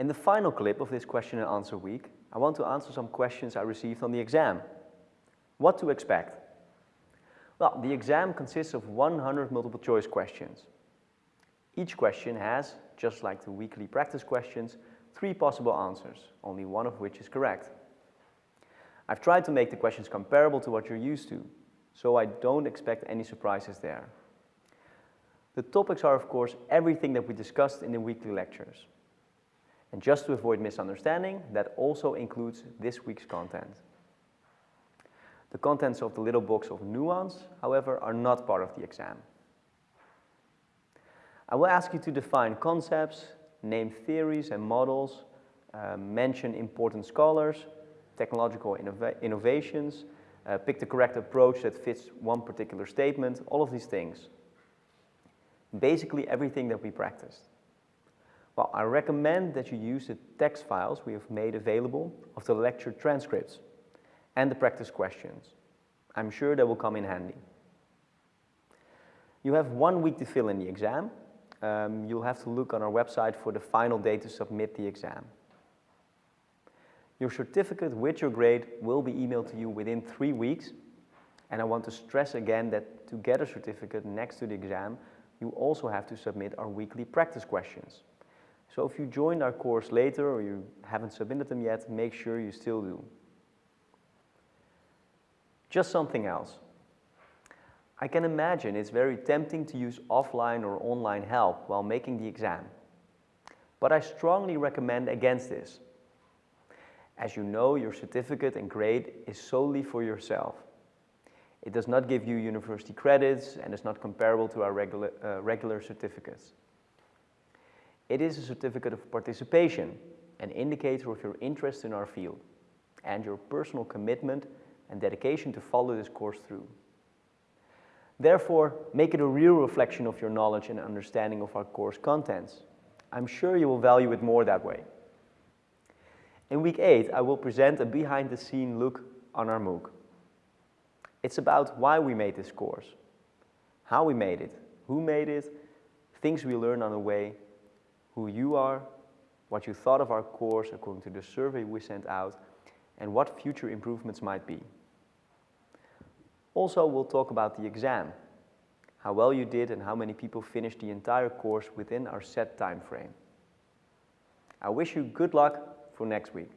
In the final clip of this question and answer week, I want to answer some questions I received on the exam. What to expect? Well, the exam consists of 100 multiple choice questions. Each question has, just like the weekly practice questions, three possible answers, only one of which is correct. I've tried to make the questions comparable to what you're used to, so I don't expect any surprises there. The topics are, of course, everything that we discussed in the weekly lectures. And just to avoid misunderstanding, that also includes this week's content. The contents of the little box of nuance, however, are not part of the exam. I will ask you to define concepts, name theories and models, uh, mention important scholars, technological innova innovations, uh, pick the correct approach that fits one particular statement, all of these things. Basically everything that we practiced. Well, I recommend that you use the text files we have made available of the lecture transcripts and the practice questions. I'm sure they will come in handy. You have one week to fill in the exam. Um, you'll have to look on our website for the final day to submit the exam. Your certificate with your grade will be emailed to you within three weeks. And I want to stress again that to get a certificate next to the exam, you also have to submit our weekly practice questions. So if you joined our course later or you haven't submitted them yet, make sure you still do. Just something else. I can imagine it's very tempting to use offline or online help while making the exam. But I strongly recommend against this. As you know, your certificate and grade is solely for yourself. It does not give you university credits and is not comparable to our regular, uh, regular certificates. It is a certificate of participation, an indicator of your interest in our field and your personal commitment and dedication to follow this course through. Therefore, make it a real reflection of your knowledge and understanding of our course contents. I'm sure you will value it more that way. In week 8, I will present a behind-the-scene look on our MOOC. It's about why we made this course, how we made it, who made it, things we learned on the way, who you are, what you thought of our course according to the survey we sent out, and what future improvements might be. Also, we'll talk about the exam, how well you did and how many people finished the entire course within our set time frame. I wish you good luck for next week.